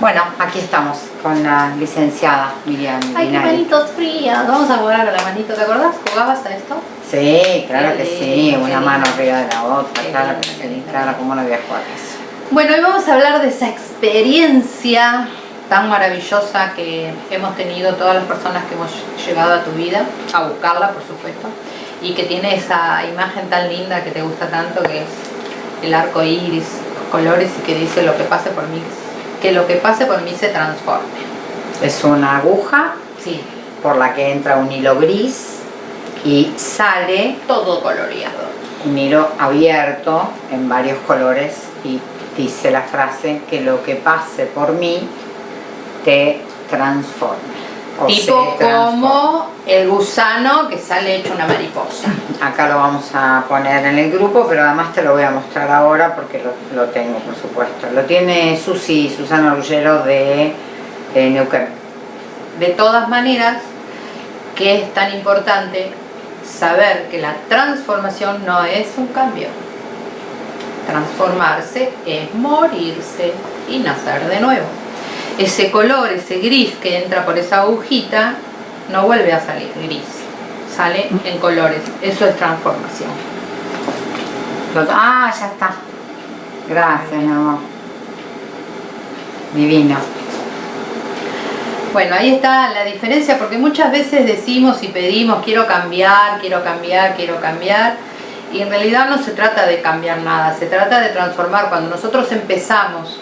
Bueno, aquí estamos con la licenciada Miriam Ay, qué manitos frías. Vamos a jugar a la manito. ¿Te acordás? ¿Jugabas a esto? Sí, claro que sí, una mano arriba de la otra, claro que sí, claro, cómo no voy a jugar a eso. Bueno, hoy vamos a hablar de esa experiencia tan maravillosa que hemos tenido todas las personas que hemos llegado a tu vida, a buscarla, por supuesto, y que tiene esa imagen tan linda que te gusta tanto, que es el arco iris, los colores, y que dice lo que pase por mí, que lo que pase por mí se transforme. Es una aguja Sí, por la que entra un hilo gris y sale todo coloreado. un hilo abierto en varios colores y dice la frase que lo que pase por mí te transforme. O Tipo como el gusano que sale hecho una mariposa. Acá lo vamos a poner en el grupo, pero además te lo voy a mostrar ahora porque lo, lo tengo, por supuesto. Lo tiene Susi, Susana Rullero de, de Neuquén. De todas maneras, que es tan importante saber que la transformación no es un cambio. Transformarse es morirse y nacer de nuevo. Ese color, ese gris que entra por esa agujita, no vuelve a salir gris, sale en colores. Eso es transformación. Ah, ya está. Gracias, mi amor. Divino. Bueno, ahí está la diferencia porque muchas veces decimos y pedimos quiero cambiar, quiero cambiar, quiero cambiar y en realidad no se trata de cambiar nada, se trata de transformar. Cuando nosotros empezamos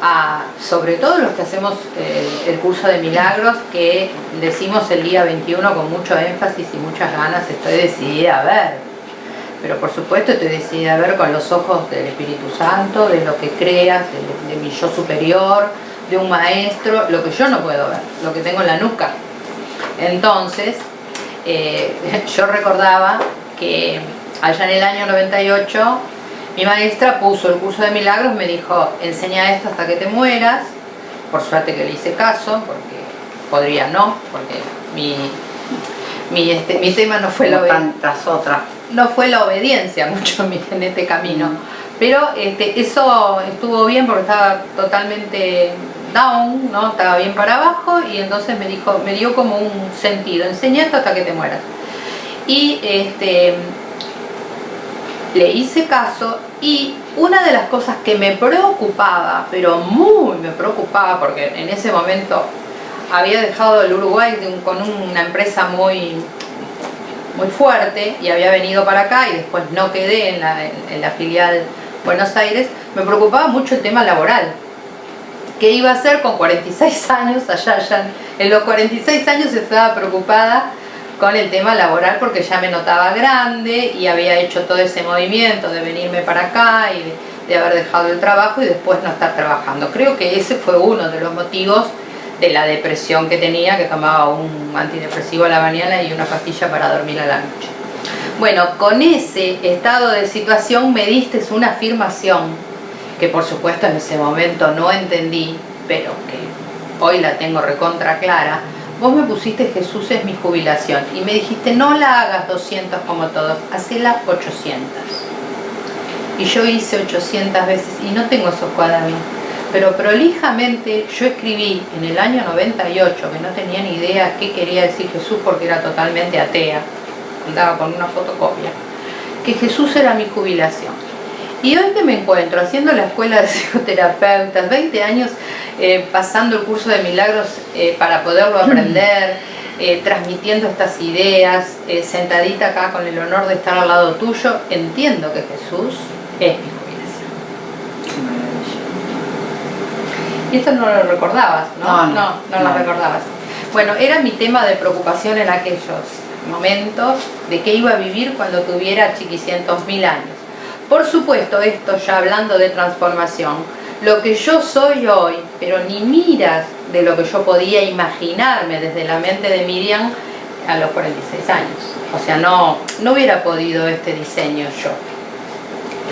a, sobre todo los que hacemos eh, el curso de milagros, que decimos el día 21 con mucho énfasis y muchas ganas, estoy decidida a ver, pero por supuesto estoy decidida a ver con los ojos del Espíritu Santo, de lo que creas, de, mi yo superior, de un maestro, lo que yo no puedo ver, lo que tengo en la nuca. Entonces, eh, yo recordaba que allá en el año 98 mi maestra puso el curso de milagros, me dijo, enseña esto hasta que te mueras, por suerte que le hice caso, porque podría no, porque mi, mi, este, mi tema no fue la Como obediencia tantas otras. no fue la obediencia mucho en este camino. Pero este, eso estuvo bien porque estaba totalmente down, ¿no? Estaba bien para abajo y entonces me dijo, me dio como un sentido, enseña esto hasta que te mueras. Y este le hice caso y una de las cosas que me preocupaba, pero muy me preocupaba porque en ese momento había dejado el Uruguay un- con una empresa muy muy fuerte y había venido para acá y después no quedé en la, filial Buenos Aires, me preocupaba mucho el tema laboral. ¿Qué iba a hacer con 46 años? Allá, ya en los 46 años estaba preocupada con el tema laboral porque ya me notaba grande y había hecho todo ese movimiento de venirme para acá y de, haber dejado el trabajo y después no estar trabajando. Creo que ese fue uno de los motivos de la depresión que tenía, que tomaba un antidepresivo a la mañana y una pastilla para dormir a la noche. Bueno, con ese estado de situación me diste una afirmación que por supuesto en ese momento no entendí, pero que hoy la tengo recontra clara. Vos me pusiste Jesús es mi jubilación y me dijiste no la hagas 200 como todos, hacela 800. Y yo hice 800 veces y no tengo esos cuadernos. Pero prolijamente yo escribí en el año 98, que no tenía ni idea qué quería decir Jesús porque era totalmente atea, andaba con una fotocopia, que Jesús era mi jubilación. Y hoy que me encuentro haciendo la escuela de psicoterapeutas, 20 años eh, pasando el curso de milagros eh, para poderlo aprender, eh, transmitiendo estas ideas, sentadita acá con el honor de estar al lado tuyo, entiendo que Jesús es mi jubilación. Y esto no lo recordabas, ¿no? No, no, no, no lo no. recordabas. Bueno, era mi tema de preocupación en aquellos momentos de qué iba a vivir cuando tuviera chiquicientos mil años. Por supuesto, esto ya hablando de transformación, lo que yo soy hoy, pero ni miras de lo que yo podía imaginarme desde la mente de Miriam a los 46 años. O sea, no, no hubiera podido este diseño yo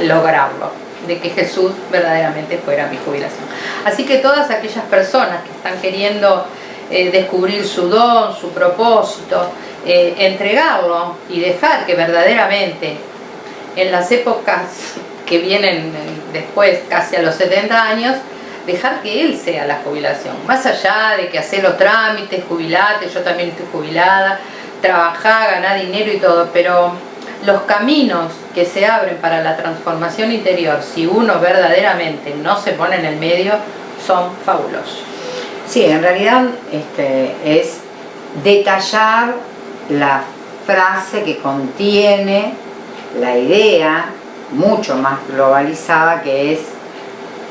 lograrlo, de que Jesús verdaderamente fuera mi jubilación. Así que todas aquellas personas que están queriendo eh, descubrir su don, su propósito, eh, entregarlo y dejar que verdaderamente en las épocas que vienen eh, después, casi a los 70 años, dejar que él sea la jubilación. Más allá de que hacer los trámites, jubilate, yo también estoy jubilada, trabajar, ganar dinero y todo, pero los caminos que se abren para la transformación interior, si uno verdaderamente no se pone en el medio, son fabulosos. Sí, en realidad este, es detallar la frase que contiene la idea mucho más globalizada que es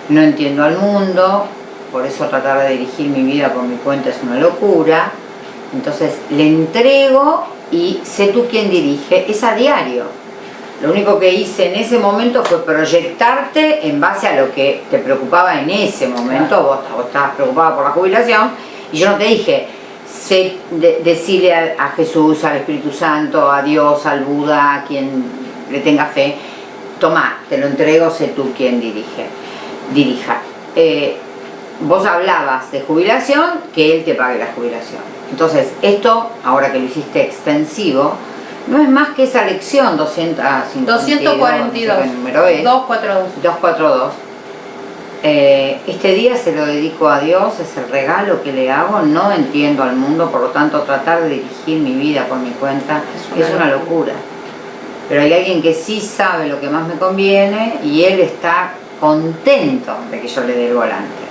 no entiendo al mundo, por eso tratar de dirigir mi vida por mi cuenta es una locura, entonces le entrego y sé tú quién dirige, es a diario. Lo único que hice en ese momento fue proyectarte en base a lo que te preocupaba en ese momento, vos, estabas preocupada por la jubilación, y yo no te dije, sé decirle a, Jesús, al Espíritu Santo, a Dios, al Buda, a quien le tenga fe, toma, te lo entrego, sé tú quien dirige, dirija. Eh, vos hablabas de jubilación, que él te pague la jubilación. Entonces, esto, ahora que lo hiciste extensivo, no es más que esa lección 242, 242 número es, 242. 242. Eh, este día se lo dedico a Dios, es el regalo que le hago, no entiendo al mundo, por lo tanto tratar de dirigir mi vida por mi cuenta es una, locura. Pero hay alguien que sí sabe lo que más me conviene y él está contento de que yo le dé el volante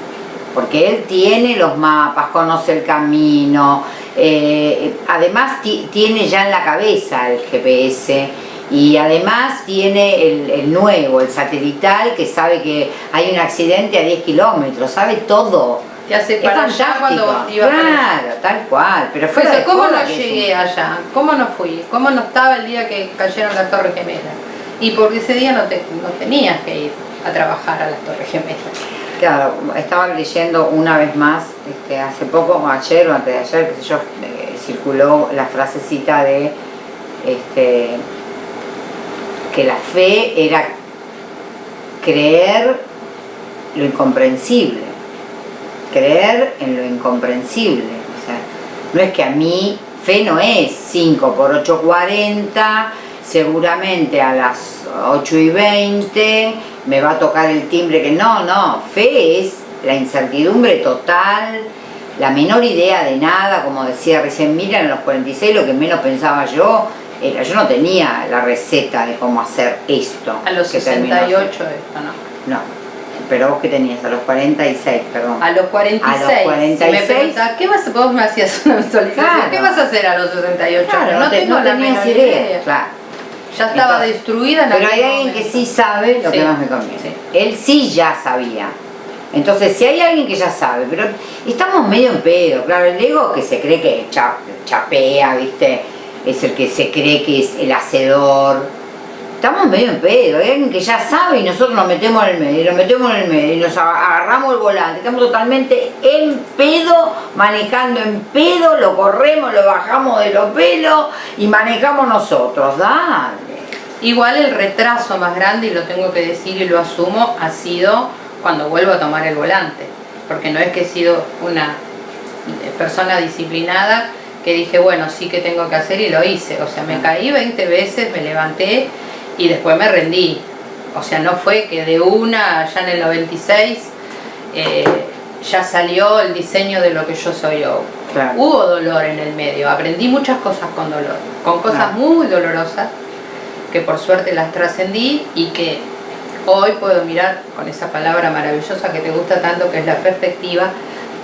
porque él tiene los mapas, conoce el camino, eh, además tiene ya en la cabeza el GPS y además tiene el, nuevo, el satelital, que sabe que hay un accidente a 10 kilómetros, sabe todo. Te hace para allá cuando iba Claro, tal cual. Pero fue ¿Cómo no llegué allá? ¿Cómo no fui? ¿Cómo no estaba el día que cayeron las Torres Gemelas? Y porque ese día no, te, no tenías que ir a trabajar a las Torres Gemelas. Claro, estaba leyendo una vez más, este, hace poco, ayer o antes de ayer, sé yo, eh, circuló la frasecita de este, que la fe era creer lo incomprensible, creer en lo incomprensible. O sea, no es que a mí, fe no es 5 por 8, 40, seguramente a las 8 y 20 me va a tocar el timbre que no, no, fe es la incertidumbre total, la menor idea de nada, como decía recién Miriam en los 46 lo que menos pensaba yo era, yo no tenía la receta de cómo hacer esto. A los 68 esto, ¿no? No, pero vos que tenías, a los 46, perdón. A los 46. A los 46. ¿qué vas a, vos me hacías una visualización? ¿Qué vas a hacer a los 68? Claro, no, tengo la menor idea. Claro. Ya estaba destruida en Pero hay alguien que sí sabe lo que más me conviene. Él sí ya sabía. Entonces, si hay alguien que ya sabe, pero estamos medio en pedo, claro, el ego que se cree que chapea, ¿viste? Es el que se cree que es el hacedor. Estamos medio en pedo, hay alguien que ya sabe y nosotros nos metemos en el medio, nos metemos en el medio y nos agarramos el volante. Estamos totalmente en pedo, manejando en pedo, lo corremos, lo bajamos de los pelos y manejamos nosotros. Dale. Igual el retraso más grande, y lo tengo que decir y lo asumo, ha sido cuando vuelvo a tomar el volante. Porque no es que he sido una persona disciplinada que dije, bueno, sí que tengo que hacer y lo hice. O sea, me caí 20 veces, me levanté y después me rendí. O sea, no fue que de una, ya en el 96, eh, ya salió el diseño de lo que yo soy hoy. Hubo dolor en el medio, aprendí muchas cosas con dolor, con cosas muy dolorosas, que por suerte las trascendí y que hoy puedo mirar con esa palabra maravillosa que te gusta tanto, que es la perspectiva,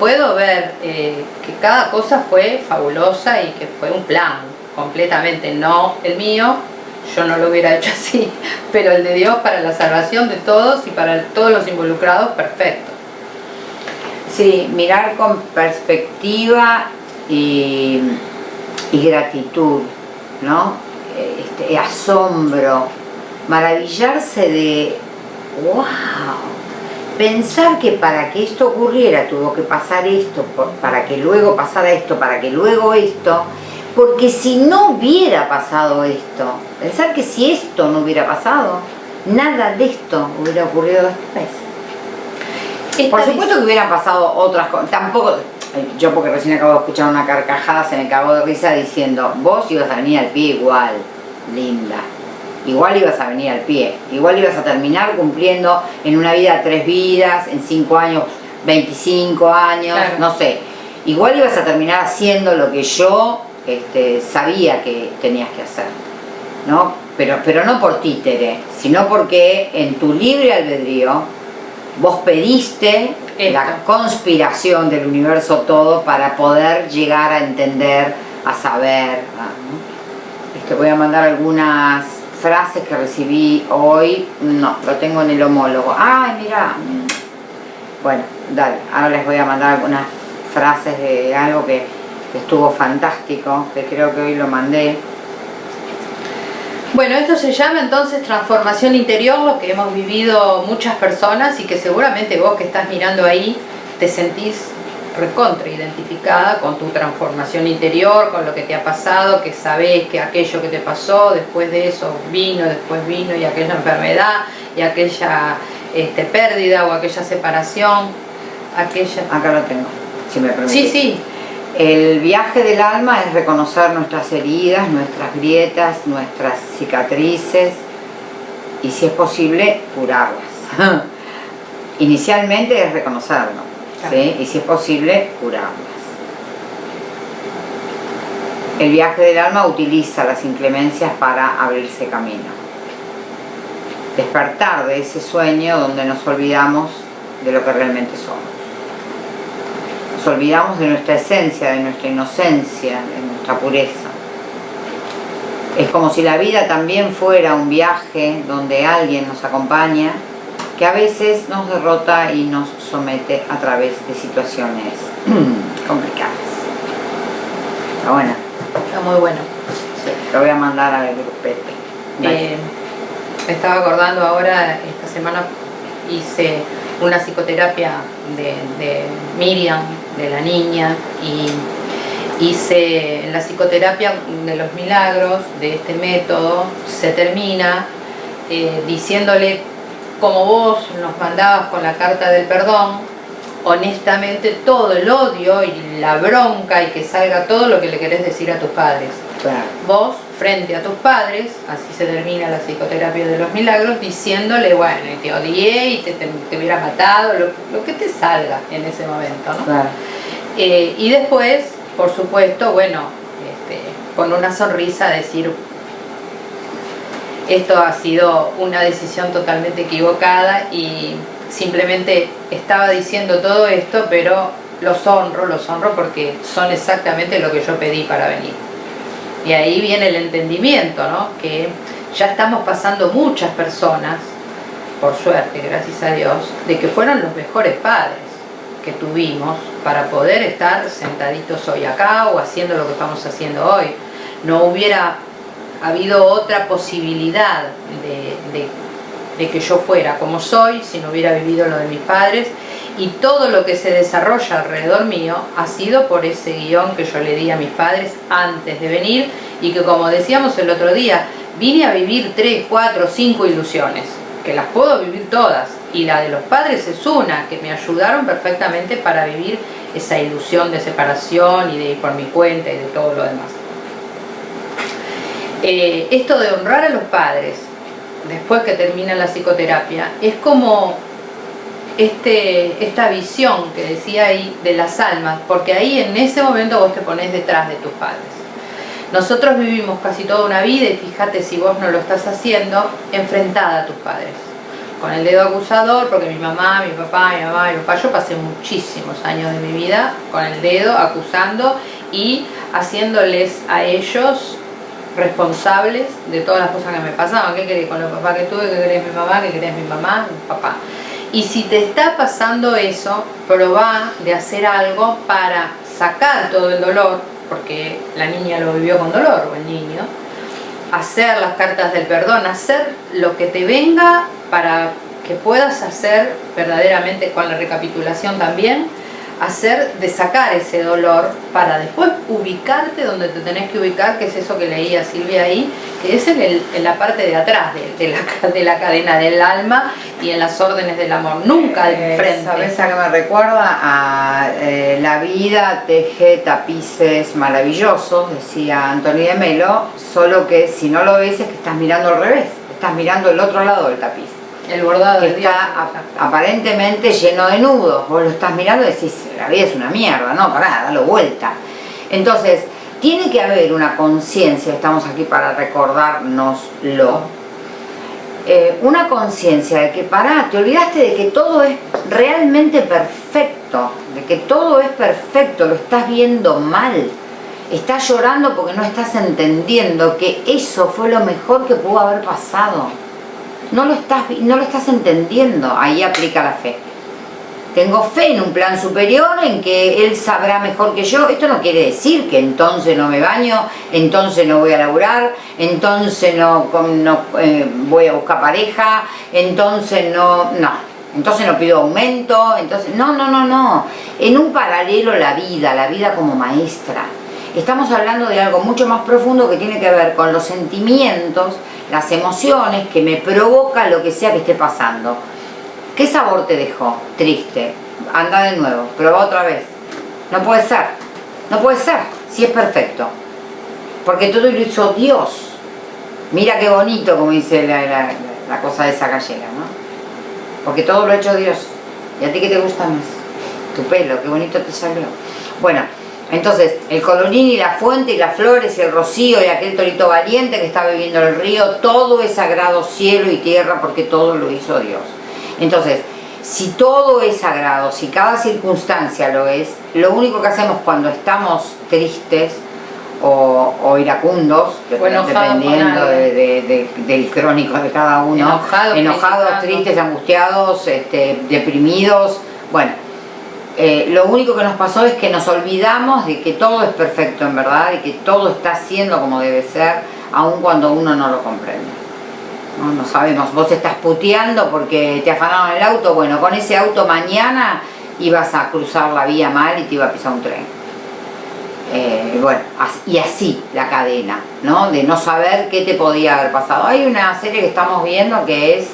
puedo ver eh, que cada cosa fue fabulosa y que fue un plan, completamente, no el mío, yo no lo hubiera hecho así, pero el de Dios para la salvación de todos y para todos los involucrados, perfecto. Sí, mirar con perspectiva y, gratitud, ¿no? este, asombro, maravillarse de, wow, pensar que para que esto ocurriera tuvo que pasar esto, para que luego pasara esto, para que luego esto, porque si no hubiera pasado esto, pensar que si esto no hubiera pasado, nada de esto hubiera ocurrido después. Por supuesto que hubieran pasado otras cosas, tampoco, yo porque recién acabo de escuchar una carcajada se me cagó de risa diciendo, vos ibas a venir al pie igual, linda. Igual ibas a venir al pie, igual ibas a terminar cumpliendo en una vida tres vidas, en cinco años 25 años, Claro. no sé. Igual ibas a terminar haciendo lo que yo este, sabía que tenías que hacer, ¿no? Pero, pero no por títere, sino porque en tu libre albedrío vos pediste Esto. la conspiración del universo todo para poder llegar a entender, a saber. ¿no? Este, voy a mandar algunas frases que recibí hoy. No, lo tengo en el homólogo. Ay, mira. Bueno, dale. Ahora les voy a mandar algunas frases de algo que, que estuvo fantástico, que creo que hoy lo mandé. Bueno, esto se llama entonces transformación interior, lo que hemos vivido muchas personas y que seguramente vos que estás mirando ahí te sentís recontra identificada con tu transformación interior, con lo que te ha pasado, que sabés que aquello que te pasó, después de eso vino, después vino y aquella enfermedad y aquella este, pérdida o aquella separación, aquella... Acá lo tengo, si me permitís. Sí, sí, El viaje del alma es reconocer nuestras heridas, nuestras grietas, nuestras cicatrices y si es posible curarlas. Inicialmente es reconocerlo Claro. ¿sí? y si es posible curarlas. El viaje del alma utiliza las inclemencias para abrirse camino. Despertar de ese sueño donde nos olvidamos de lo que realmente somos nos olvidamos de nuestra esencia, de nuestra inocencia, de nuestra pureza. Es como si la vida también fuera un viaje donde alguien nos acompaña, que a veces nos derrota y nos somete a través de situaciones complicadas. Está buena, está muy bueno. lo voy a mandar al grupete. Dale. Eh, me estaba acordando ahora, esta semana hice una psicoterapia de, de Miriam, de la niña, y hice en la psicoterapia de los milagros, de este método, se termina eh, diciéndole, como vos nos mandabas con la carta del perdón, honestamente todo el odio y la bronca y que salga todo lo que le querés decir a tus padres Claro. vos frente a tus padres, así se termina la psicoterapia de los milagros, diciéndole, bueno, y te odié y te, te- te hubiera matado, lo, lo que te salga en ese momento, ¿no? Claro. Eh, y después, por supuesto, bueno, este, con una sonrisa decir, esto ha sido una decisión totalmente equivocada y simplemente estaba diciendo todo esto, pero los honro, los honro porque son exactamente lo que yo pedí para venir. Y ahí viene el entendimiento, ¿no? Que ya estamos pasando muchas personas, por suerte, gracias a Dios, de que fueron los mejores padres que tuvimos para poder estar sentaditos hoy acá o haciendo lo que estamos haciendo hoy. No hubiera habido otra posibilidad de, de- de que yo fuera como soy si no hubiera vivido lo de mis padres y todo lo que se desarrolla alrededor mío ha sido por ese guion que yo le di a mis padres antes de venir y que como decíamos el otro día, vine a vivir 3, 4, 5 ilusiones, que las puedo vivir todas y la de los padres es una, que me ayudaron perfectamente para vivir esa ilusión de separación y de ir por mi cuenta y de todo lo demás. Eh, esto de honrar a los padres después que termina la psicoterapia es como este, esta visión que decía ahí de las almas, porque ahí en ese momento vos te pones detrás de tus padres. Nosotros vivimos casi toda una vida y fíjate si vos no lo estás haciendo, enfrentada a tus padres. Con el dedo acusador, porque mi mamá, mi papá, mi mamá, mi papá, yo pasé muchísimos años de mi vida con el dedo acusando y haciéndoles a ellos responsables de todas las cosas que me pasaban. ¿Qué querés con los papás que tuve? ¿Qué querés mi mamá? ¿Qué querés mi mamá? Mi papá. Y si te está pasando eso, probá de hacer algo para sacar todo el dolor, porque la niña lo vivió con dolor, o el niño, hacer las cartas del perdón, hacer lo que te venga para que puedas hacer verdaderamente con la recapitulación también, hacer de sacar ese dolor para después ubicarte donde te tenés que ubicar, que es eso que leía Silvia ahí, que es en, el- en la parte de atrás de, de la, de la cadena del alma y en las órdenes del amor, nunca de Eh, frente. ¿Sabes a qué me recuerda? A eh, la vida teje tapices maravillosos, decía Antonio de Melo, solo que si no lo ves es que estás mirando al revés, estás mirando el otro lado del tapiz. El bordado que está ap- aparentemente lleno de nudos. Vos lo estás mirando y decís, la vida es una mierda, no, pará, dalo vuelta. Entonces, tiene que haber una conciencia, estamos aquí para recordárnoslo. Eh, una conciencia de que pará, te olvidaste de que todo es realmente perfecto, de que todo es perfecto, lo estás viendo mal. Estás llorando porque no estás entendiendo que eso fue lo mejor que pudo haber pasado. No lo estás, no lo estás entendiendo. Ahí aplica la fe. Tengo fe en un plan superior, en que él sabrá mejor que yo. Esto no quiere decir que entonces no me baño, entonces no voy a laburar, entonces no, no, eh, voy a buscar pareja, entonces no, no, entonces no pido aumento, entonces, no, no, no, no. En un paralelo la vida, la vida como maestra. Estamos hablando de algo mucho más profundo que tiene que ver con los sentimientos, las emociones que me provoca lo que sea que esté pasando. ¿Qué sabor te dejó? Triste. Anda de nuevo, prueba otra vez. No puede ser. No puede ser, si es perfecto. Porque todo lo hizo Dios. Mira qué bonito, como dice la, la- la cosa de esa gallega, ¿no? Porque todo lo ha hecho Dios. ¿Y a ti qué te gusta más? Tu pelo, qué bonito te salió. Bueno, entonces, el colorín y la fuente y las flores y el rocío y aquel torito valiente que está bebiendo el río, todo es sagrado cielo y tierra porque todo lo hizo Dios. Entonces, si todo es sagrado, si cada circunstancia lo es, lo único que hacemos cuando estamos tristes o, o iracundos, O dependiendo algo. de- de- de- del crónico de cada uno, Enojados, tristes, angustiados, este, deprimidos, bueno, eh, lo único que nos pasó es que nos olvidamos de que todo es perfecto en verdad y que todo está siendo como debe ser, aun cuando uno no lo comprende. No, sabemos, vos estás puteando porque te afanaron el auto, bueno, con ese auto mañana ibas a cruzar la vía mal y te iba a pisar un tren. Eh, bueno, y así la cadena, ¿no? De no saber qué te podía haber pasado. Hay una serie que estamos viendo que es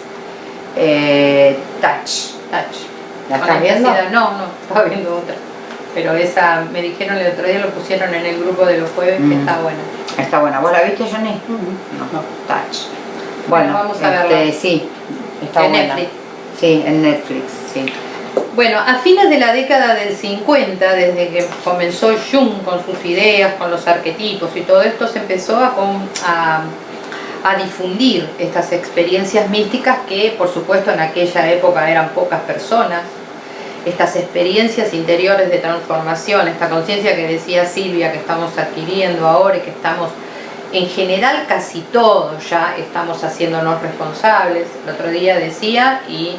eh, Touch. Touch. ¿La estás viendo? No, no, estaba viendo otra. Pero esa, me dijeron el otro día, lo pusieron en el grupo de los jueves, que Mm. está buena. Está buena. ¿Vos la viste, Johnny? No, Touch. Bueno, Bueno, vamos a este, verla. sí, está En buena. Netflix. Sí, en Netflix, sí. Bueno, a fines de la década del 50, desde que comenzó Jung con sus ideas, con los arquetipos y todo esto, se empezó a, a difundir estas experiencias místicas que, por supuesto, en aquella época eran pocas personas. Estas experiencias interiores de transformación, esta conciencia que decía Silvia que estamos adquiriendo ahora y que estamos, en general casi todos ya estamos haciéndonos responsables. El otro día decía y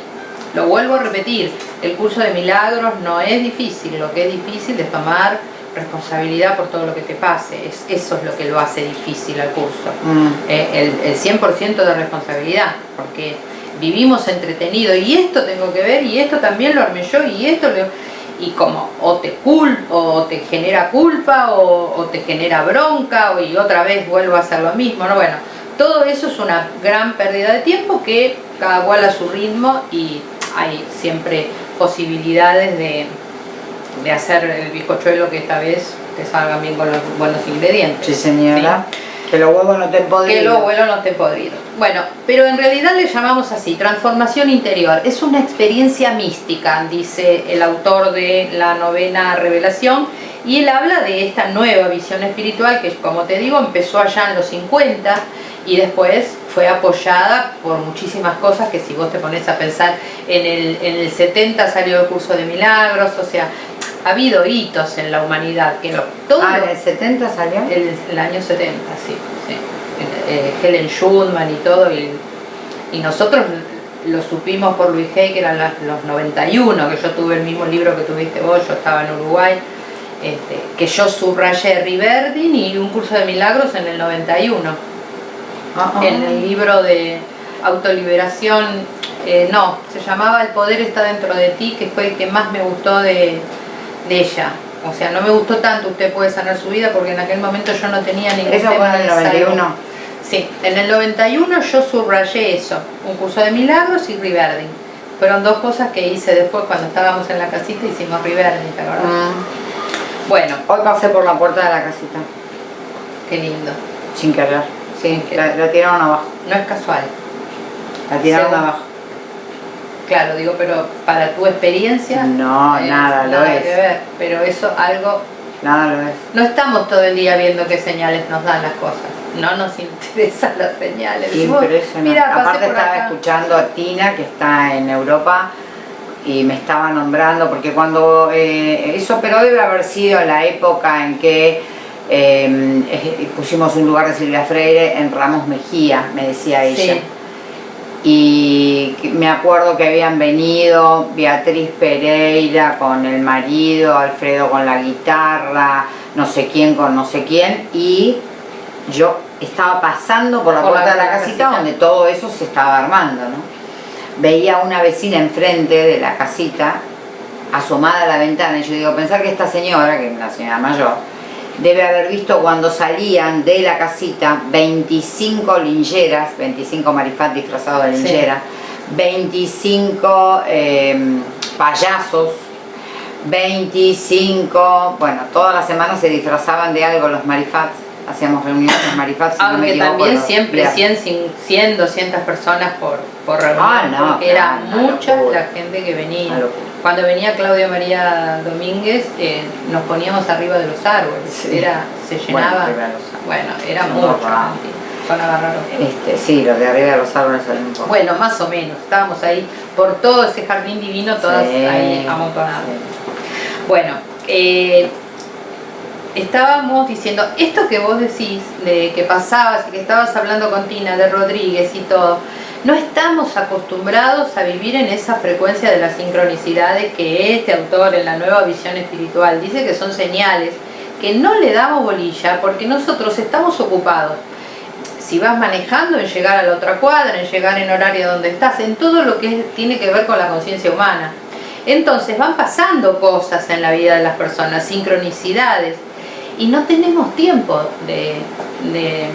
lo vuelvo a repetir, el curso de milagros no es difícil, lo que es difícil es tomar responsabilidad por todo lo que te pase, es, eso es lo que lo hace difícil al curso, Mm. Eh, el, el 100% de responsabilidad, porque vivimos entretenidos y esto tengo que ver y esto también lo armé yo y esto lo... Y como o te cul o te genera culpa o, o te genera bronca o, y otra vez vuelvo a hacer lo mismo, ¿no? Bueno, todo eso es una gran pérdida de tiempo que cada cual a su ritmo y hay siempre posibilidades de, de hacer el bizcochuelo que esta vez te salgan bien con los buenos ingredientes. Sí, señora. Que los huevos no te podridos. Que los vuelos no estén podridos. Bueno, pero en realidad le llamamos así, transformación interior. Es una experiencia mística, dice el autor de la novena revelación, y él habla de esta nueva visión espiritual que, como te digo, empezó allá en los 50 y después fue apoyada por muchísimas cosas que si vos te pones a pensar, en el, en el 70 salió el curso de milagros, o sea, ha habido hitos en la humanidad, que todo Ah, en el 70 salió. el, el año 70, sí. sí. Eh, Helen Schulman y todo, y, y nosotros lo supimos por Luis Hay, que eran las- los 91, que yo tuve el mismo libro que tuviste vos, yo estaba en Uruguay, este, que yo subrayé Riverdin y un curso de milagros en el 91. Ah, ah. En el libro de autoliberación, eh, no, se llamaba El poder está dentro de ti, que fue el que más me gustó de, de ella. O sea, no me gustó tanto Usted puede sanar su vida porque en aquel momento yo no tenía ningún Eso fue tema en el de salud. 91. Sí, en el 91 yo subrayé eso, un curso de milagros y Riverdin. Fueron dos cosas que hice después cuando estábamos en la casita, hicimos Riverdin, ¿te acordás? Mm. Bueno, Hoy pasé por la puerta de la casita, qué lindo. sin querer. Sí, querer. la, la tiraron abajo. No es casual. La tiraron Según- abajo. Claro, digo, pero para tu experiencia... No, nada, lo es. que ver, pero eso algo... Nada lo es. No estamos todo el día viendo qué señales nos dan las cosas. No nos interesan las señales. Impresionante. "Mira, Aparte estaba acá". escuchando a Tina que está en Europa y me estaba nombrando porque cuando eh, eso pero debe haber sido la época en que eh, eh, pusimos un lugar de Silvia Freire en Ramos Mejía, me decía ella. Sí. Y me acuerdo que habían venido Beatriz Pereira con el marido, Alfredo con la guitarra, no sé quién con no sé quién, y yo estaba pasando por la Por la- puerta de la la casita, casita. donde todo eso se estaba armando, ¿no? Veía a una vecina enfrente de la casita, asomada a la ventana, y yo digo, pensar que esta señora, que es una señora mayor, debe haber visto cuando salían de la casita 25 lincheras, 25 marifat disfrazados de Sí. linchera, 25 eh, payasos, 25, bueno, todas las semanas se disfrazaban de algo los marifats, hacíamos reuniones marifats, si no me Aunque equivoco, también los siempre días. 100, cin- 100, 200 personas por, por reunión, Ah, no, porque era claro, mucha la gente que venía. Cuando venía Claudia María Domínguez, eh, nos poníamos arriba de los árboles, Sí. era, se Bueno, llenaba, árboles. bueno, era Son mucho. Este, sí, los de arriba de los árboles salen un poco. Bueno, más o menos, estábamos ahí por todo ese jardín divino, todas Sí, ahí amontonadas. sí. Bueno, eh, estábamos diciendo, esto que vos decís, de que pasabas y que estabas hablando con Tina, de Rodríguez y todo, no estamos acostumbrados a vivir en esa frecuencia de las sincronicidades que este autor en la nueva visión espiritual dice que son señales, que no le damos bolilla porque nosotros estamos ocupados. Si vas manejando en llegar a la otra cuadra, en llegar en horario donde estás, en todo lo que tiene que ver con la conciencia humana. Entonces van pasando cosas en la vida de las personas, sincronicidades, y no tenemos tiempo de, de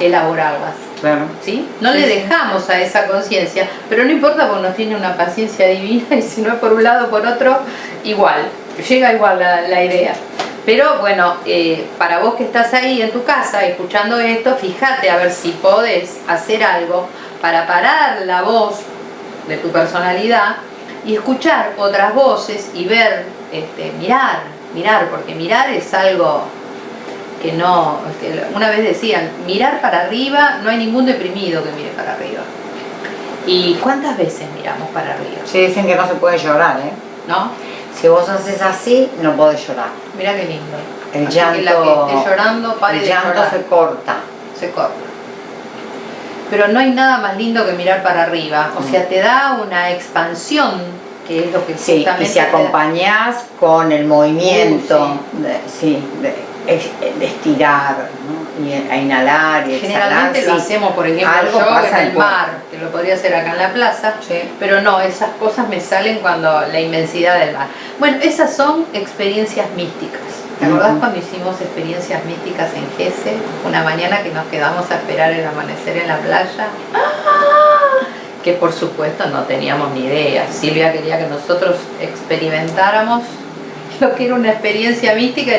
elaborarlas. Claro. ¿sí? No Sí, le dejamos a esa conciencia, pero no importa porque nos tiene una paciencia divina y si no es por un lado o por otro, igual, llega igual la, la idea. Pero bueno, eh, para vos que estás ahí en tu casa escuchando esto, fíjate a ver si podés hacer algo para parar la voz de tu personalidad y escuchar otras voces y ver, este, mirar, mirar, porque mirar es algo que no, este, una vez decían, mirar para arriba, no hay ningún deprimido que mire para arriba. ¿Y cuántas veces miramos para arriba? Sí, dicen que no se puede llorar, ¿eh? ¿No? Si vos haces así, no podés llorar. Mira qué lindo. El Así que la que llanto, esté llorando, pare el de llanto llorar. se corta. se corta. Pero no hay nada más lindo que mirar para arriba. O sea, te da una expansión, que es lo que Sí, y si acompañás con el movimiento, Uh, sí, de, ex- de estirar, ¿no? y a inhalar y exhalar. Generalmente lo sí. hacemos, por ejemplo, Algo yo pasa en el mar, que lo podría hacer acá en la plaza, Sí. pero no, esas cosas me salen cuando la inmensidad del mar. Bueno, esas son experiencias místicas. ¿Te acordás cuando hicimos experiencias místicas en Gese? Una mañana que nos quedamos a esperar el amanecer en la playa. ¡Ah! Que por supuesto no teníamos ni idea. Silvia quería que nosotros experimentáramos lo que era una experiencia mística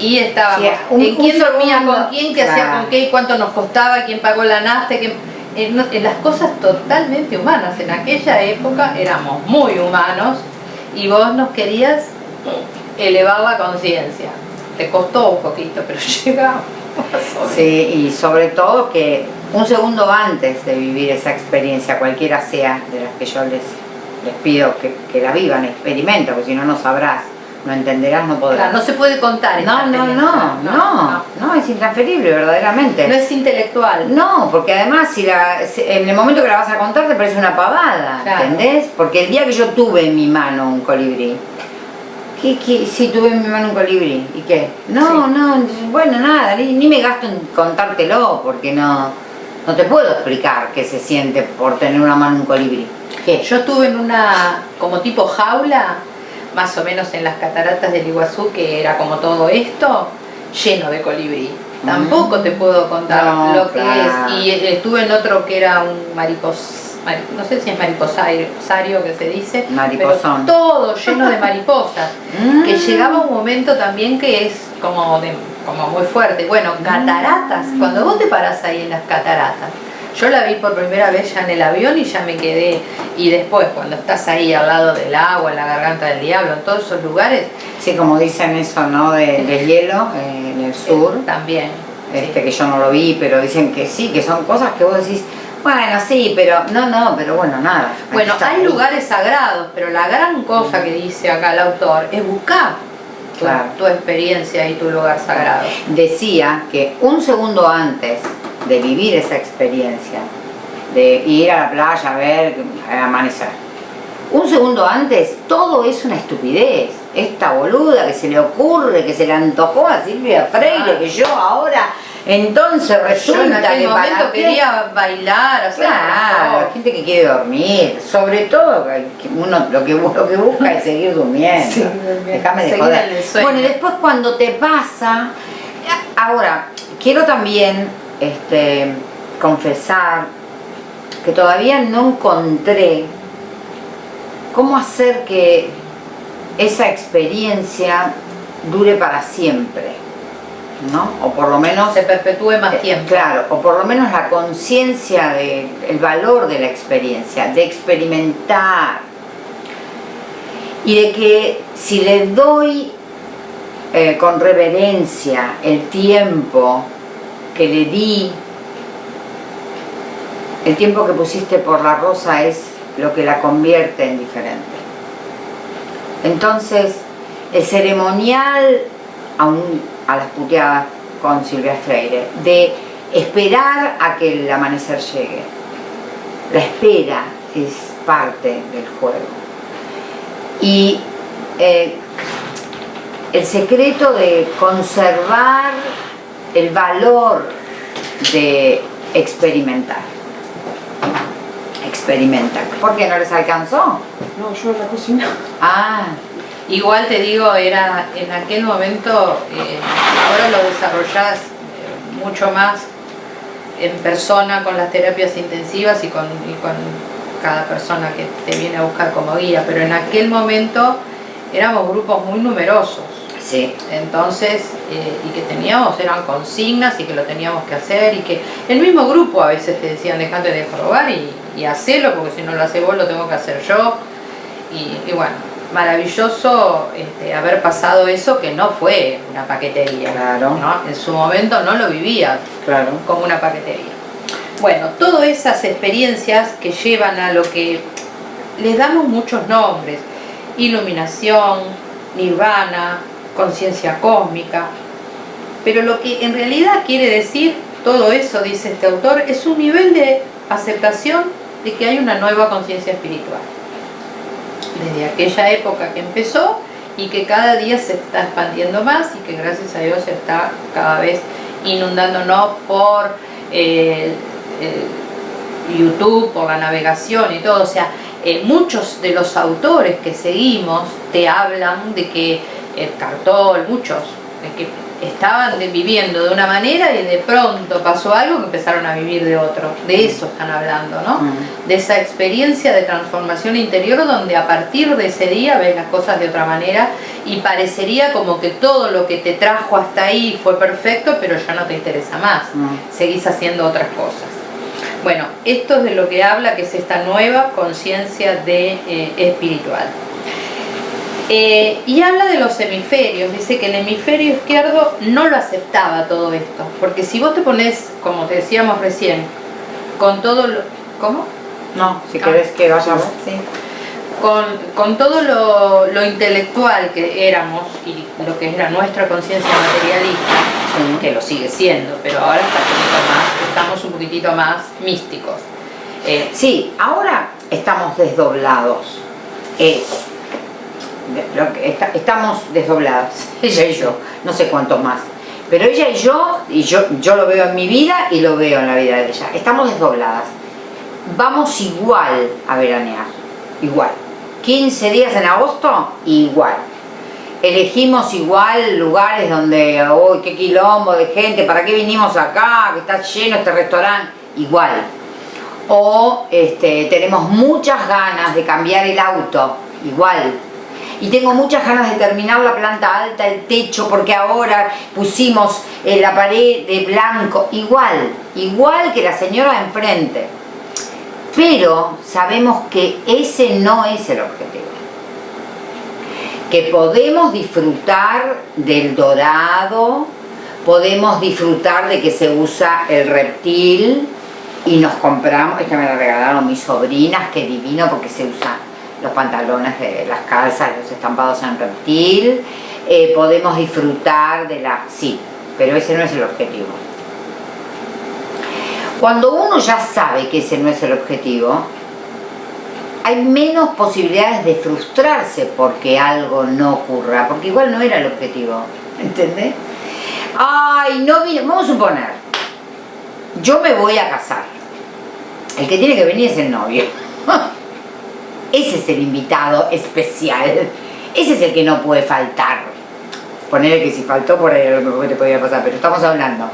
y estábamos. Sí, un- en quién un dormía con quién, qué hacía con qué cuánto nos costaba, quién pagó la nafta, quién- en, no- en las cosas totalmente humanas. En aquella época éramos muy humanos y vos nos querías elevar la conciencia. Te costó un poquito, pero llegamos. Sí, y sobre todo que un segundo antes de vivir esa experiencia, cualquiera sea de las que yo les, les pido que, que la vivan, experimenta, porque si no, no sabrás, no entenderás, no podrás. Claro, no se puede contar. no, no, no, no, no, es intransferible, verdaderamente. No es intelectual. No, porque además si la, en el momento que la vas a contar te parece una pavada. ¿entendés? Porque el día que yo tuve en mi mano un colibrí, ¿qué, qué? Sí, tuve en mi mano un colibrí, ¿y qué? No, Sí. no, bueno, nada, ni, ni me gasto en contártelo, porque no, no te puedo explicar qué se siente por tener una mano un colibrí. ¿Qué? Yo estuve en una como tipo jaula, más o menos en las cataratas del Iguazú, que era como todo esto, lleno de colibrí. Tampoco te puedo contar No, lo que claro. es. Y eh, estuve en otro que era un maripos, mari- no sé si es mariposario que se dice, Mariposón. pero todo lleno de mariposas. Mm. Que llegaba un momento también que es como, de, como muy fuerte. Bueno, cataratas, cuando vos te parás ahí en las cataratas, Yo la vi por primera vez ya en el avión y ya me quedé. Y después, cuando estás ahí al lado del agua, en la garganta del diablo, en todos esos lugares. Sí, como dicen eso, ¿no? De, de hielo eh, en el sur. Eh, también. Este, que yo no lo vi, pero dicen que sí, que son cosas que vos decís, bueno, sí, pero no, no, pero bueno, nada. Bueno, hay lugares sagrados, pero la gran cosa que dice acá el autor es buscar tu, experiencia y tu lugar sagrado. Decía que un segundo antes de vivir esa experiencia, de ir a la playa a ver amanecer, un segundo antes todo es una estupidez. Esta boluda que se le ocurre, que se le antojó a Silvia Freire, que yo ahora entonces resulta que momento quería bailar, claro, la gente que quiere dormir, sobre todo uno lo que, lo que busca es seguir durmiendo. Déjame de joder. Bueno, y después cuando te pasa, ahora quiero también este, confesar que todavía no encontré cómo hacer que esa experiencia dure para siempre. ¿no? O por lo menos... Se perpetúe más eh, tiempo. Claro, o por lo menos la conciencia del valor de la experiencia, de experimentar. Y de que si le doy eh, con reverencia el tiempo que le di, el tiempo que pusiste por la rosa es lo que la convierte en diferente. Entonces, el ceremonial, aún a las puteadas con Silvia Freire, de esperar a que el amanecer llegue. La espera es parte del juego. Y eh, el secreto de conservar el valor de experimentar. Experimentar. ¿Por qué no les alcanzó? No, yo en la cocina. Ah, Igual te digo, era en aquel momento, eh, ahora lo desarrollás eh, mucho más en persona con las terapias intensivas y con, con cada persona que te viene a buscar como guía, pero en aquel momento éramos grupos muy numerosos. Sí. Entonces, eh, y que teníamos, eran consignas y que lo teníamos que hacer y que el mismo grupo a veces te decían dejate de probar y, y hacerlo porque si no lo hace vos lo tengo que hacer yo. y bueno, maravilloso este, haber pasado eso que no fue una paquetería. Claro. En su momento no lo vivía claro. como una paquetería. Bueno, todas esas experiencias que llevan a lo que les damos muchos nombres, iluminación, nirvana, conciencia cósmica, pero lo que en realidad quiere decir todo eso, dice este autor, es un nivel de aceptación de que hay una nueva conciencia espiritual. Desde aquella época que empezó y que cada día se está expandiendo más y que gracias a Dios se está cada vez inundándonos por eh, YouTube, por la navegación y todo. O sea, eh, muchos de los autores que seguimos te hablan de que el cartol, muchos, que estaban viviendo de una manera y de pronto pasó algo que empezaron a vivir de otro. De eso están hablando, ¿no? De esa experiencia de transformación interior donde a partir de ese día ves las cosas de otra manera y parecería como que todo lo que te trajo hasta ahí fue perfecto, pero ya no te interesa más. Seguís haciendo otras cosas. Bueno, esto es de lo que habla, que es esta nueva conciencia de eh, espiritual. Eh, y habla de los hemisferios, dice que el hemisferio izquierdo no lo aceptaba todo esto, porque si vos te pones, como te decíamos recién, con todo lo... ¿Cómo? No, si querés que vayamos. Sí. Con, con, todo lo, intelectual que éramos y lo que era nuestra conciencia materialista, que lo sigue siendo, pero ahora está más, estamos un poquitito más místicos. Eh, sí, ahora estamos desdoblados. Eh, estamos desdobladas, ella y yo, no sé cuántos más. Pero ella y yo, y yo, yo lo veo en mi vida y lo veo en la vida de ella, estamos desdobladas. Vamos igual a veranear, igual. 15 días en agosto, igual. Elegimos igual lugares donde, uy, qué quilombo de gente, ¿para qué vinimos acá? Que está lleno este restaurante, igual. O este, tenemos muchas ganas de cambiar el auto, igual y tengo muchas ganas de terminar la planta alta, el techo, porque ahora pusimos eh, la pared de blanco, igual, igual que la señora de enfrente. Pero sabemos que ese no es el objetivo. Que podemos disfrutar del dorado, podemos disfrutar de que se usa el reptil y nos compramos, esta me la regalaron mis sobrinas, que divino porque se usan los pantalones de las calzas, los estampados en reptil, eh, podemos disfrutar de la... sí, pero ese no es el objetivo. Cuando uno ya sabe que ese no es el objetivo, hay menos posibilidades de frustrarse porque algo no ocurra, porque igual no era el objetivo, ¿entendés? Ay, no vino, vamos a suponer, yo me voy a casar, el que tiene que venir es el novio, ese es el invitado especial, ese es el que no puede faltar, ponerle que si faltó por ahí lo mejor te podía pasar, pero estamos hablando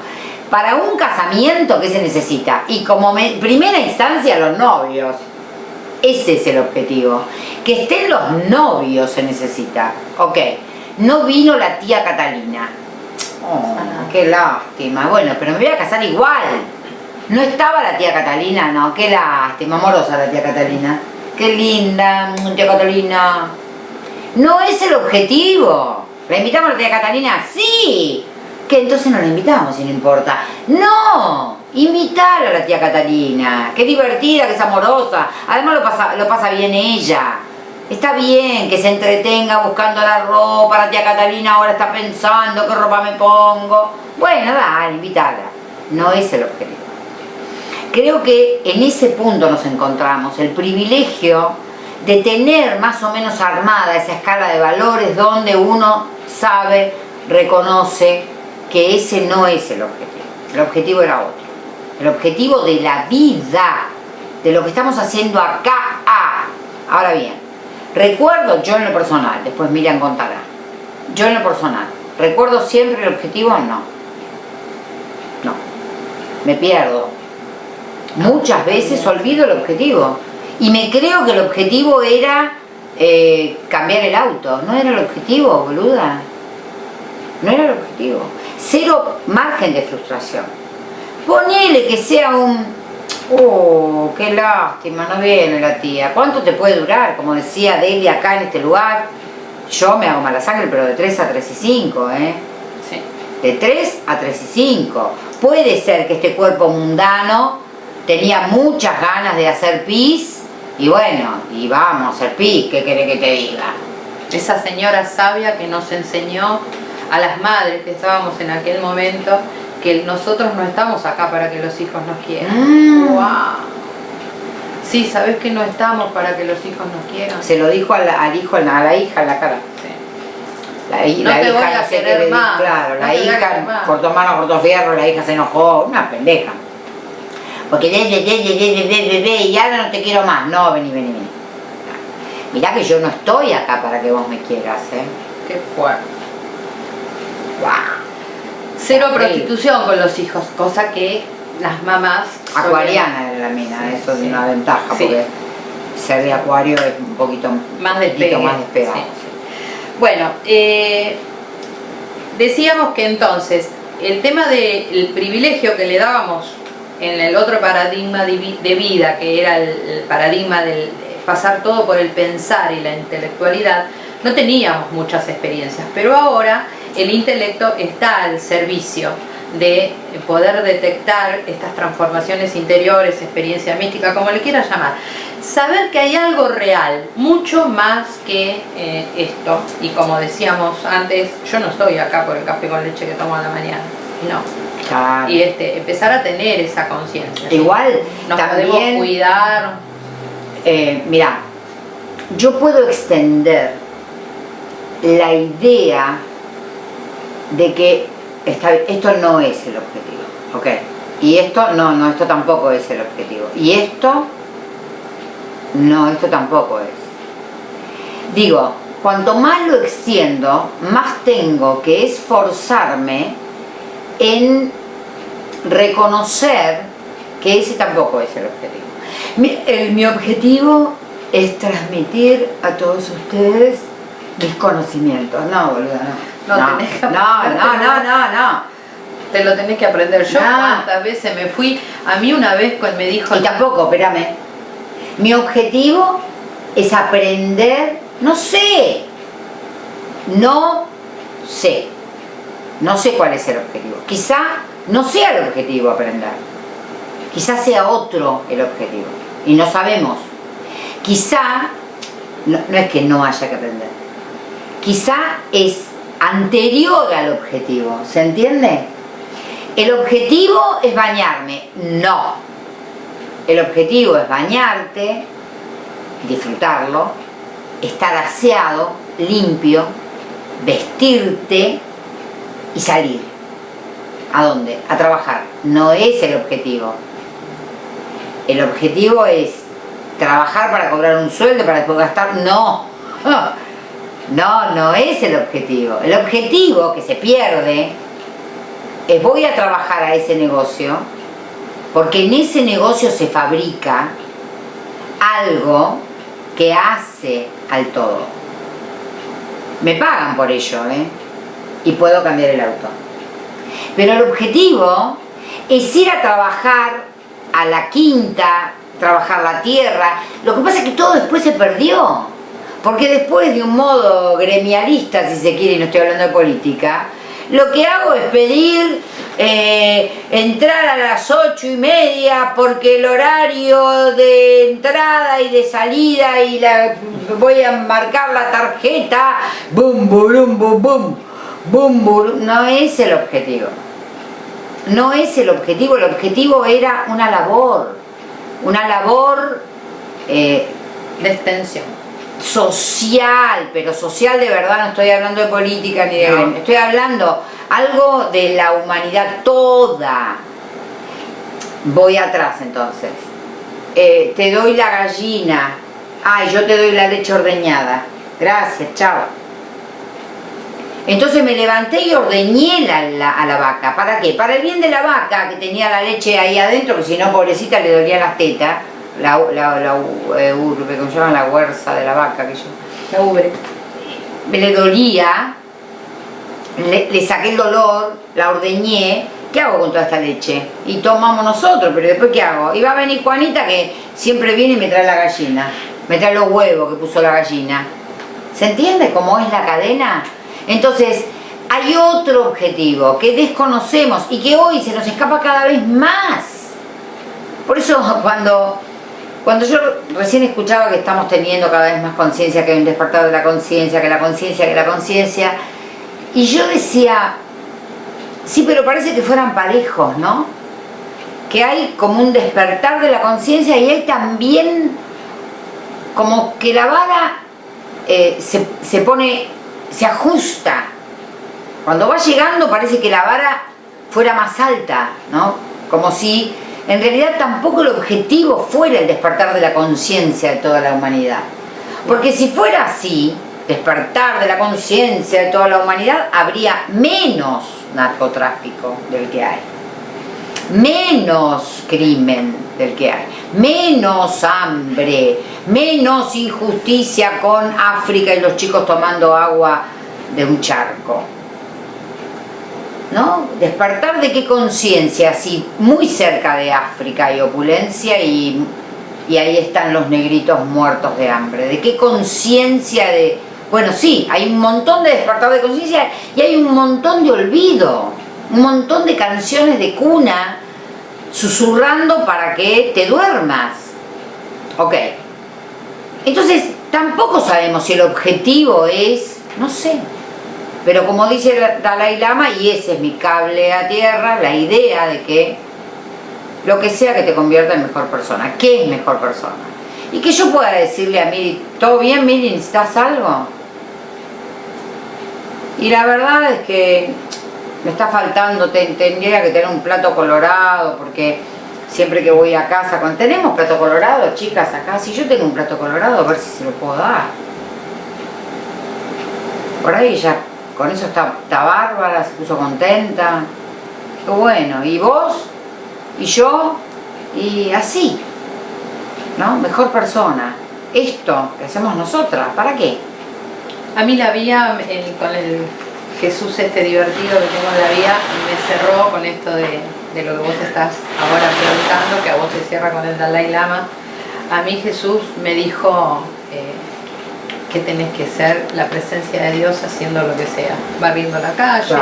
para un casamiento, ¿qué se necesita? Y como primera instancia, los novios. Ese es el objetivo. Que estén los novios se necesita. Ok, no vino la tía Catalina. Oh, qué lástima. Bueno, pero me voy a casar igual. No estaba la tía Catalina, no, qué lástima, amorosa la tía Catalina. Qué linda, tía Catalina. No es el objetivo. ¿La invitamos a la tía Catalina? Sí, que entonces no la invitamos si no importa. ¡No! Invitar a la tía Catalina, qué divertida, que es amorosa, además lo pasa, lo pasa bien ella. Está bien que se entretenga buscando la ropa, la tía Catalina ahora está pensando qué ropa me pongo. Bueno, dale, invitarla. No es el objetivo. Creo que en ese punto nos encontramos, el privilegio de tener más o menos armada esa escala de valores donde uno sabe, reconoce, que ese no es el objetivo. El objetivo era otro. El objetivo de la vida, de lo que estamos haciendo acá. Ah, ahora bien, recuerdo yo en lo personal, después Miriam contará, yo en lo personal, ¿recuerdo siempre el objetivo? No. No. Me pierdo. Muchas veces olvido el objetivo. Y me creo que el objetivo era eh, cambiar el auto. No era el objetivo, boluda. No era el objetivo cero margen de frustración. Ponele que sea un, oh, qué lástima, no viene la tía. ¿Cuánto te puede durar? Como decía Delia acá en este lugar, yo me hago mala sangre, pero de 3 a 3 y 5, ¿eh? Sí. De 3 a 3 y 5. Puede ser que este cuerpo mundano tenía muchas ganas de hacer pis, y bueno, y vamos a hacer pis, ¿qué quiere que te diga? Esa señora sabia que nos enseñó a las madres que estábamos en aquel momento, que nosotros no estamos acá para que los hijos nos quieran. ¡Wow! Ah. Sí, ¿sabes que no estamos para que los hijos nos quieran? Se lo dijo al, hijo, a la hija en la cara. Sí. La, no te voy a querer más. Claro, la hija cortó mano, cortó fierro, la hija se enojó, una pendeja. Porque de, de, de, de, y ahora no te quiero más. No, vení, vení, vení. Mirá que yo no estoy acá para que vos me quieras, ¿eh? Qué fuerte. Cero prostitución con los hijos, cosa que las mamás... Acuariana era la mina, eso es una ventaja, porque ser de acuario es un poquito más, despegado. más Bueno, eh, decíamos que entonces el tema del privilegio que le dábamos en el otro paradigma de vida, que era el paradigma del pasar todo por el pensar y la intelectualidad, no teníamos muchas experiencias, pero ahora el intelecto está al servicio de poder detectar estas transformaciones interiores, experiencia mística, como le quieras llamar. Saber que hay algo real, mucho más que eh, esto. Y como decíamos antes, yo no estoy acá por el café con leche que tomo a la mañana. No. Y este, empezar a tener esa conciencia. Igual, nos podemos cuidar. Eh, mira, yo puedo extender la idea de que esto no es el objetivo, ¿ok? Y esto, no, no, esto tampoco es el objetivo. Y esto, no, esto tampoco es. Digo, cuanto más lo extiendo, más tengo que esforzarme en reconocer que ese tampoco es el objetivo. Mi, mi objetivo es transmitir a todos ustedes mis conocimientos. No, boludo, no. No, no, no, no, no, no, te lo tenés que aprender. Yo Ah. cuántas veces me fui, a mí una vez me dijo... Y tampoco, espérame. Mi objetivo es aprender, no sé, no sé, no sé cuál es el objetivo. Quizá no sea el objetivo aprender, quizá sea otro el objetivo y no sabemos. Quizá, no, no es que no haya que aprender, quizá es anterior al objetivo, ¿se entiende? El objetivo es bañarme, no. El objetivo es bañarte, disfrutarlo, estar aseado, limpio, vestirte y salir. ¿A dónde? A trabajar. No es el objetivo. El objetivo es trabajar para cobrar un sueldo, para después gastar. No. No, no es el objetivo. El objetivo que se pierde es voy a trabajar a ese negocio porque en ese negocio se fabrica algo que hace al todo. Me pagan por ello, ¿eh? Y puedo cambiar el auto. Pero el objetivo es ir a trabajar a la quinta, trabajar la tierra. Lo que pasa es que todo después se perdió. Porque después de un modo gremialista, si se quiere, y no estoy hablando de política, lo que hago es pedir eh, entrar a las ocho y media porque el horario de entrada y de salida y la, voy a marcar la tarjeta, bum, burum, bum, bum, bum, burum. no es el objetivo. No es el objetivo, el objetivo era una labor, una labor eh, De extensión. social, pero social de verdad, no estoy hablando de política ni de No. estoy hablando algo de la humanidad toda. Voy atrás entonces. Eh, te doy la gallina. Ay, yo te doy la leche ordeñada. Gracias, chao. Entonces me levanté y ordeñé la, la- a la vaca. ¿Para qué? Para el bien de la vaca, que tenía la leche ahí adentro, que si no, pobrecita, le dolían las tetas. La, la, la eh, urbe, como se llama la huerza de la vaca, que yo La ubre. le dolía, le, le saqué el dolor, la ordeñé, ¿qué hago con toda esta leche? Y tomamos nosotros, pero después ¿qué hago? Y va a venir Juanita que siempre viene y me trae la gallina, me trae los huevos que puso la gallina. ¿Se entiende cómo es la cadena? Entonces, hay otro objetivo que desconocemos y que hoy se nos escapa cada vez más. Por eso cuando, cuando yo recién escuchaba que estamos teniendo cada vez más conciencia, que hay un despertar de la conciencia, que la conciencia, que la conciencia, y yo decía, sí, pero parece que fueran parejos, ¿no? Que hay como un despertar de la conciencia y hay también como que la vara eh, se, se pone, se ajusta. Cuando va llegando parece que la vara fuera más alta, ¿no? Como si en realidad tampoco el objetivo fuera el despertar de la conciencia de toda la humanidad. Porque si fuera así, despertar de la conciencia de toda la humanidad, habría menos narcotráfico del que hay, menos crimen del que hay, menos hambre, menos injusticia con África y los chicos tomando agua de un charco. ¿No? Despertar de qué conciencia, si muy cerca de África hay opulencia y, y ahí están los negritos muertos de hambre. ¿De qué conciencia de.? Bueno, sí, hay un montón de despertar de conciencia y hay un montón de olvido, un montón de canciones de cuna susurrando para que te duermas. Ok. Entonces, tampoco sabemos si el objetivo es, no sé, pero como dice Dalai Lama, y ese es mi cable a tierra, la idea de que lo que sea que te convierta en mejor persona, ¿qué es mejor persona? Y que yo pueda decirle a Miri, ¿todo bien Miri? ¿Necesitas algo? Y la verdad es que me está faltando, te- tendría que tener un plato colorado, porque siempre que voy a casa, con, ¿tenemos plato colorado, chicas, acá? Si yo tengo un plato colorado, a ver si se lo puedo dar. Por ahí ya, con eso está, está bárbara, se puso contenta. Qué bueno, y vos, y yo, y así, ¿no? Mejor persona. Esto que hacemos nosotras, ¿para qué? A mí la vía el- con el Jesús este divertido que tengo en la vida me cerró con esto de, lo que vos estás ahora preguntando, que a vos te cierra con el Dalai Lama. A mí Jesús me dijo eh, que tenés que ser la presencia de Dios haciendo lo que sea, barriendo la calle,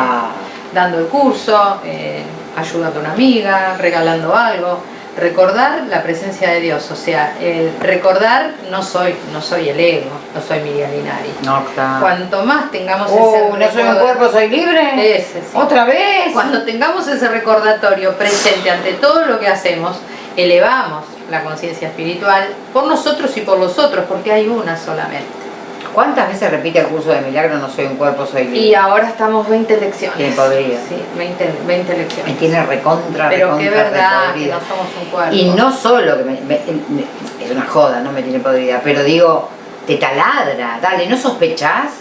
dando el curso, eh, ayudando a una amiga, regalando algo recordar la presencia de Dios, o sea, el recordar no soy, no soy el ego, no soy Miriam Linari. No, claro. Cuanto más tengamos oh, ese no soy un cuerpo, soy libre. Ese, sí. Otra vez. Cuando tengamos ese recordatorio presente ante todo lo que hacemos, elevamos la conciencia espiritual por nosotros y por los otros, porque hay una solamente. ¿Cuántas veces repite el curso de milagro no soy un cuerpo, soy libre? Y ahora estamos 20 lecciones. ¿Quién podría? Sí, 20, 20 lecciones. Me tiene recontra, Pero qué verdad que no somos un cuerpo. Y no solo que me, es una joda, no me tiene podrida, pero digo, te taladra, dale, ¿no sospechás?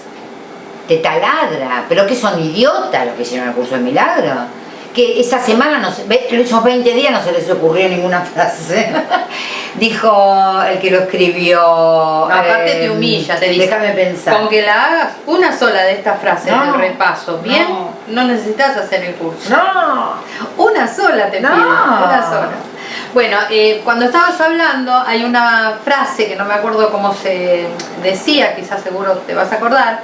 Te taladra, pero que son idiotas los que hicieron el curso de milagro que esa semana, no esos 20 días no se les ocurrió ninguna frase. Dijo el que lo escribió. aparte te eh, humilla, te dice. Déjame pensar. Con que la hagas una sola de estas frases de repaso, bien, no. necesitas hacer el curso. No. Una sola te no. una sola. Bueno, eh, cuando estabas hablando hay una frase que no me acuerdo cómo se decía, quizás seguro te vas a acordar,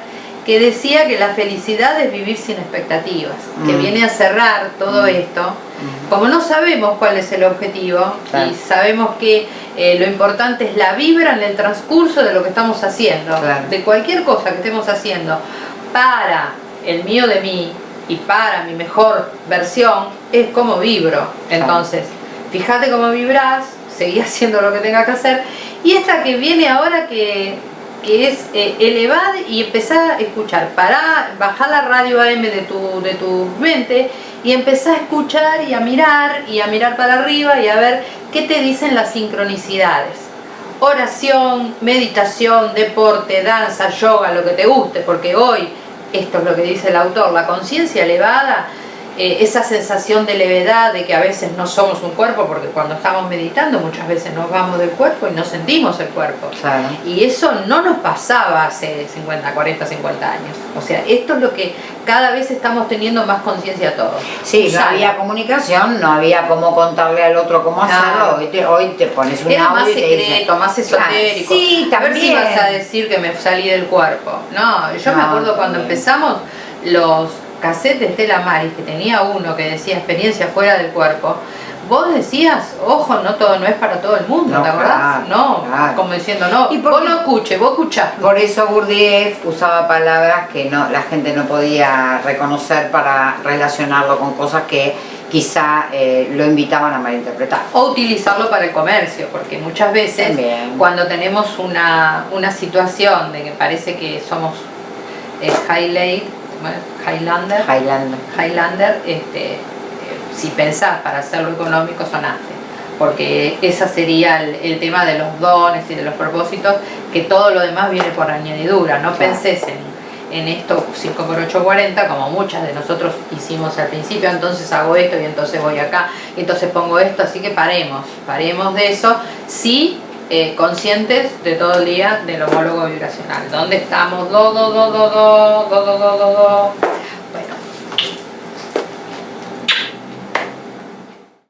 que decía que la felicidad es vivir sin expectativas, que mm. viene a cerrar todo mm. esto. Mm. Como no sabemos cuál es el objetivo y sabemos que eh, lo importante es la vibra en el transcurso de lo que estamos haciendo, de cualquier cosa que estemos haciendo, para el mío de mí y para mi mejor versión, es como vibro. Entonces, fíjate cómo vibras, seguí haciendo lo que tenga que hacer. Y esta que viene ahora que que es eh, elevar y empezar a escuchar. Para bajar la radio AM de tu, de tu mente y empezar a escuchar y a mirar y a mirar para arriba y a ver qué te dicen las sincronicidades. Oración, meditación, deporte, danza, yoga, lo que te guste, porque hoy, esto es lo que dice el autor, la conciencia elevada eh, esa sensación de levedad, de que a veces no somos un cuerpo, porque cuando estamos meditando muchas veces nos vamos del cuerpo y no sentimos el cuerpo. Y eso no nos pasaba hace 50, 40, 50 años. O sea, esto es lo que cada vez estamos teniendo más conciencia todos. Sí, no había comunicación, no había cómo contarle al otro cómo hacerlo. Hoy te, hoy te pones un Era más secreto, más esotérico. Sí, también. A ver si vas a decir que me salí del cuerpo. No, yo me acuerdo cuando empezamos los cassette de Estela Maris, que tenía uno que decía experiencia fuera del cuerpo, vos decías, ojo, no todo no es para todo el mundo, ¿te acordás? no, como diciendo, no, ¿Y vos no escuches, vos escuchás. Por eso Gurdjieff usaba palabras que no la gente no podía reconocer para relacionarlo con cosas que quizá eh, lo invitaban a malinterpretar. O utilizarlo para el comercio, porque muchas veces cuando tenemos una, una situación de que parece que somos eh, highlight, Highlander, Highlander, Highlander este, eh, si pensás para hacerlo económico sonaste porque ese sería el, tema de los dones y de los propósitos, que todo lo demás viene por añadidura, no pensés en, en esto 5x840 como muchas de nosotros hicimos al principio, entonces hago esto y entonces voy acá, y entonces pongo esto, así que paremos, paremos de eso, sí eh, conscientes de todo el día del homólogo vibracional. ¿Dónde estamos? Do, do, do, do, do, do, do, do, do.